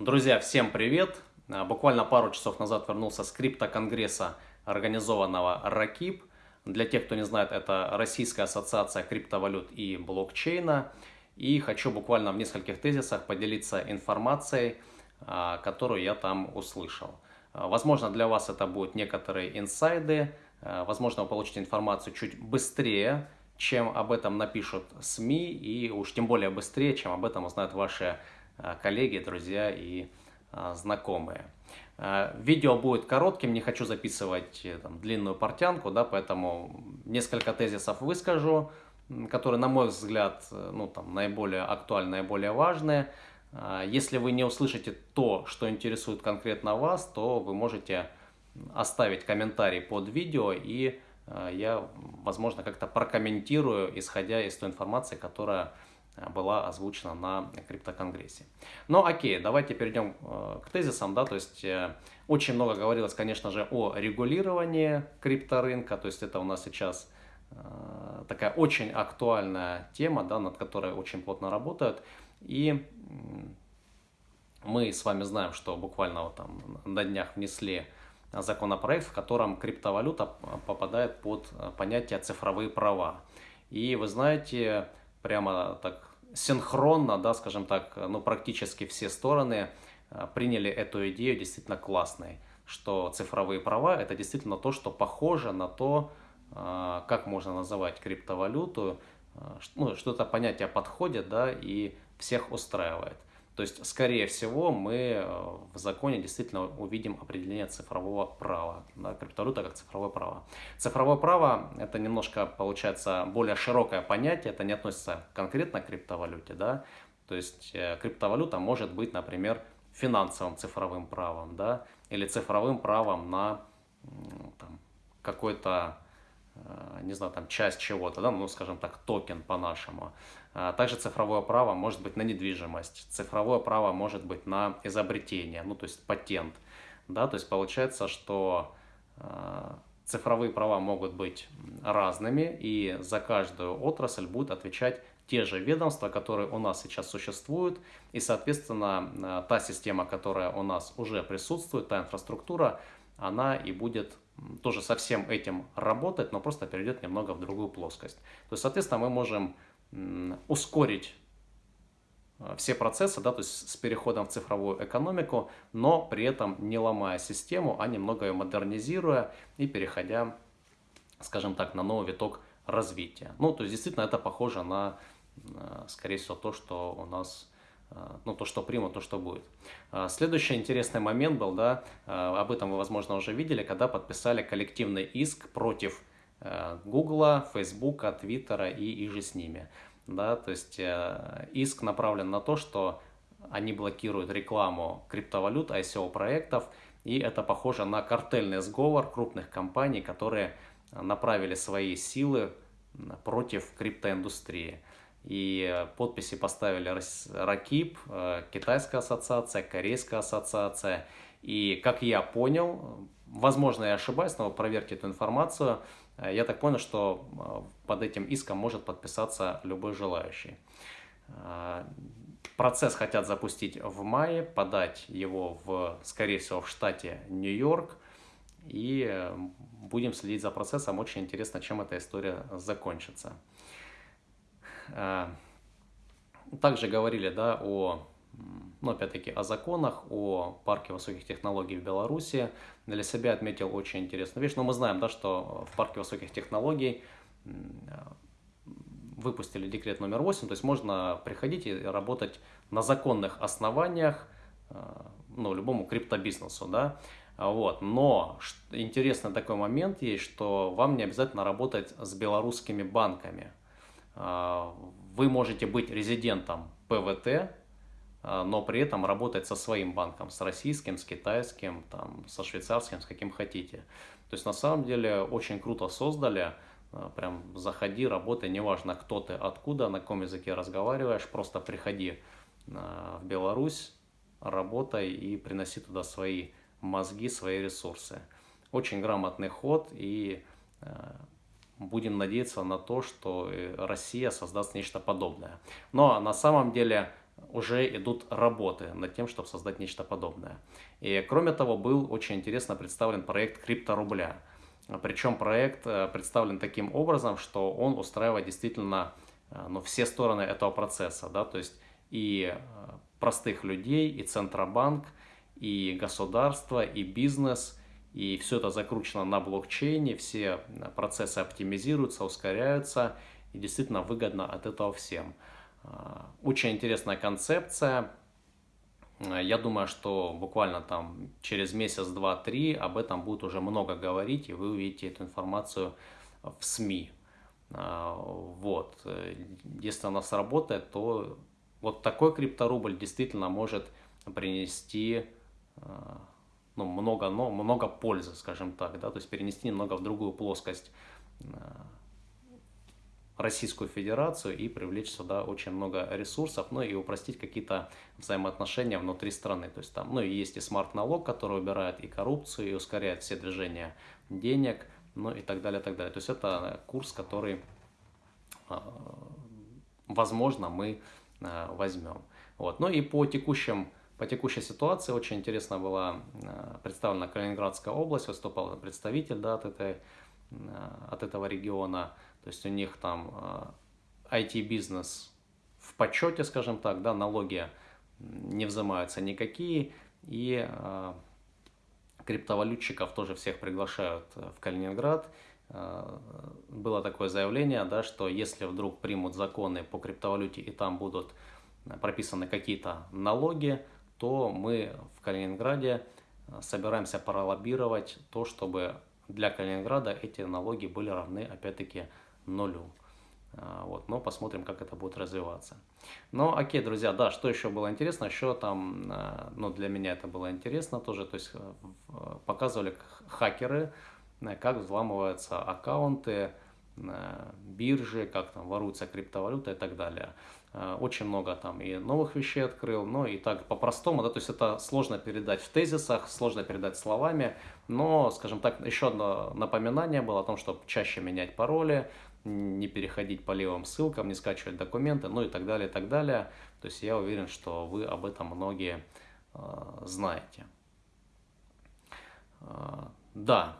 Друзья, всем привет! А, буквально пару часов назад вернулся с криптоконгресса, организованного РАКИП. Для тех, кто не знает, это Российская ассоциация криптовалют и блокчейна. И хочу буквально в нескольких тезисах поделиться информацией, а, которую я там услышал. А, возможно, для вас это будут некоторые инсайды, возможно, вы получите информацию чуть быстрее, чем об этом напишут СМИ, и уж тем более быстрее, чем об этом узнают ваши коллеги, друзья и э, знакомые. Э, видео будет коротким, не хочу записывать там, длинную портянку, да, поэтому несколько тезисов выскажу, которые, на мой взгляд, ну, там, наиболее актуальны, наиболее важные. Если вы не услышите то, что интересует конкретно вас, то вы можете оставить комментарий под видео, и я, возможно, как-то прокомментирую, исходя из той информации, которая Э, была озвучена на криптоконгрессе. Но окей, давайте перейдем э, к тезисам, да, то есть э, очень много говорилось, конечно же, о регулировании крипторынка, то есть это у нас сейчас такая очень актуальная тема, да, над которой очень плотно работают, и мы с вами знаем, что буквально вот там на днях внесли законопроект, в котором криптовалюта попадает под понятие цифровые права. И вы знаете, прямо так синхронно, да, скажем так, ну, практически все стороны э, приняли эту идею действительно классной, что цифровые права – это действительно то, что похоже на то, э, как можно называть криптовалюту, э, ну, что это понятие подходит, да, и всех устраивает. То есть, скорее всего, мы э, в законе действительно увидим определение цифрового права. Да, криптовалюта как цифровое право. Цифровое право – это немножко, получается, более широкое понятие. Это не относится конкретно к криптовалюте. Да? То есть, э, криптовалюта может быть, например, финансовым цифровым правом, да, или цифровым правом на какой-то Э, не знаю, там часть чего-то, да, ну, скажем так, токен по-нашему. А также цифровое право может быть на недвижимость, цифровое право может быть на изобретение, ну, то есть патент, да, то есть получается, что э, цифровые права могут быть разными, и за каждую отрасль будет отвечать те же ведомства, которые у нас сейчас существуют, и, соответственно, э, та система, которая у нас уже присутствует, та инфраструктура, она и будет тоже со всем этим работать, но просто перейдет немного в другую плоскость. То есть, соответственно, мы можем ускорить э, все процессы, да, то есть с переходом в цифровую экономику, но при этом не ломая систему, а немного ее модернизируя и переходя, скажем так, на новый виток развития. Ну, то есть действительно это похоже на, э, скорее всего, то, что у нас а, ну, то, что примут, то, что будет. Следующий интересный момент был, да, об этом вы, возможно, уже видели, когда подписали коллективный иск против Гугла, Фейсбука, Твиттера и иже с ними. Да, то есть иск направлен на то, что они блокируют рекламу криптовалют, ICO-проектов, и это похоже на картельный сговор крупных компаний, которые направили свои силы против криптоиндустрии. И подписи поставили РАКИП, э, Китайская ассоциация, Корейская ассоциация. И как я понял, возможно я ошибаюсь, но проверьте эту информацию, э, я так понял, что э, под этим иском может подписаться любой желающий. Процесс хотят запустить в мае, подать его, в, скорее всего, в штате Нью-Йорк. И будем следить за процессом. Очень интересно, чем эта история закончится. Э, также говорили да, о, ну, опять-таки, о законах, о парке высоких технологий в Беларуси. Для себя отметил очень интересную вещь. Но мы знаем, да, что в парке высоких технологий выпустили декрет номер 8, то есть можно приходить и работать на законных основаниях, э, ну, любому криптобизнесу, да, вот. Но интересный такой момент есть, что вам не обязательно работать с белорусскими банками. А, вы можете быть резидентом ПВТ, но при этом работать со своим банком, с российским, с китайским, там, со швейцарским, с каким хотите. То есть на самом деле очень круто создали, а, прям заходи, работай, неважно кто ты, откуда, на каком языке разговариваешь, просто приходи в Беларусь, работай и приноси туда свои мозги, свои ресурсы. Очень грамотный ход и будем надеяться на то, что э, Россия создаст нечто подобное. Но на самом деле уже идут работы над тем, чтобы создать нечто подобное. И кроме того, был очень интересно представлен проект крипторубля. Причем проект э, представлен таким образом, что он устраивает действительно э, ну, все стороны этого процесса. Да? То есть и э, простых людей, и Центробанк, и государство, и бизнес, и все это закручено на блокчейне, все процессы оптимизируются, ускоряются, и действительно выгодно от этого всем. Очень интересная концепция, Э, я думаю, что буквально там через месяц, два, три об этом будет уже много говорить, и вы увидите эту информацию в СМИ. Э, вот. Если она сработает, то вот такой крипторубль действительно может принести э, ну, много, но много пользы, скажем так, да, то есть перенести немного в другую плоскость Российскую Федерацию и привлечь сюда очень много ресурсов, ну и упростить какие-то взаимоотношения внутри страны. То есть там, ну и есть и смарт-налог, который убирает и коррупцию, и ускоряет все движения денег, ну и так далее, так далее. То есть это курс, который, а, возможно, мы а, возьмем. Вот. Ну и по текущим по текущей ситуации очень интересно была а, представлена Калининградская область, выступал представитель да, от, этой, от этого региона. То есть у них там IT-бизнес а, в почете, скажем так, да, налоги не взимаются никакие, и э, криптовалютчиков тоже всех приглашают в Калининград. Э, было такое заявление, да, что если вдруг примут законы по криптовалюте и там будут прописаны какие-то налоги, то мы в Калининграде собираемся пролоббировать то, чтобы для Калининграда эти налоги были равны, опять-таки, нулю. А, вот, но посмотрим, как это будет развиваться. Ну, окей, друзья, да, что еще было интересно? Еще там, а, ну, для меня это было интересно тоже, то есть э, показывали хакеры, э, как взламываются аккаунты, э, биржи, как там воруется криптовалюта и так далее. Очень много там и новых вещей открыл, но и так по-простому, да, то есть это сложно передать в тезисах, сложно передать словами, но, скажем так, еще одно напоминание было о том, чтобы чаще менять пароли, не переходить по левым ссылкам, не скачивать документы, ну и так далее, и так далее. То есть я уверен, что вы об этом многие э, знаете. Э, да,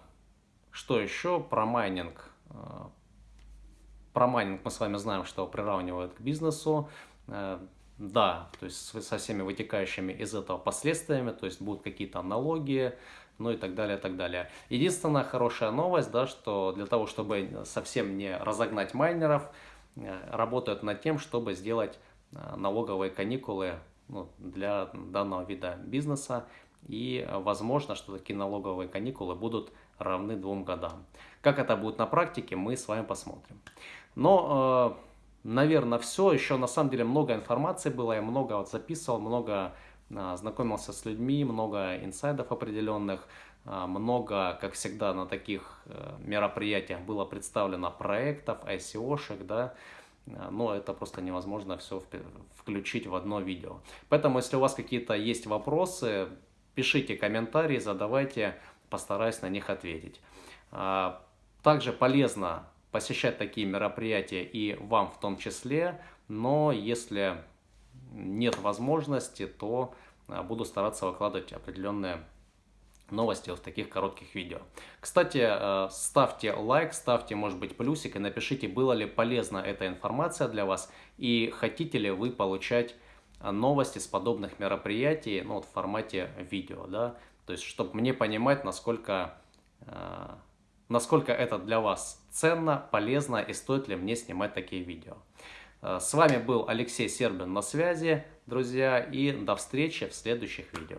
что еще про майнинг? Э, про майнинг мы с вами знаем, что приравнивают к бизнесу. Э, да, то есть со всеми вытекающими из этого последствиями, то есть будут какие-то налоги, ну и так далее, так далее. Единственная хорошая новость, да, что для того, чтобы совсем не разогнать майнеров, э, работают над тем, чтобы сделать э, налоговые каникулы ну, для данного вида бизнеса. И возможно, что такие налоговые каникулы будут равны двум годам. Как это будет на практике, мы с вами посмотрим. Но, э, наверное, все. Еще на самом деле много информации было, я много вот записывал, много а, знакомился с людьми, много инсайдов определенных, а, много, как всегда, на таких э, мероприятиях было представлено проектов, ICO-шек, да, но это просто невозможно все включить в одно видео. Поэтому, если у вас какие-то есть вопросы, пишите комментарии, задавайте, постараюсь на них ответить. Также полезно посещать такие мероприятия и вам в том числе, но если нет возможности, то а, буду стараться выкладывать определенные новости в таких коротких видео. Кстати, э, ставьте лайк, ставьте, может быть, плюсик и напишите, была ли полезна эта информация для вас и хотите ли вы получать а, новости с подобных мероприятий ну, вот в формате видео. Да? То есть, чтобы мне понимать, насколько, э, насколько это для вас ценно, полезно и стоит ли мне снимать такие видео. Э, с вами был Алексей Сербин на связи, друзья, и до встречи в следующих видео.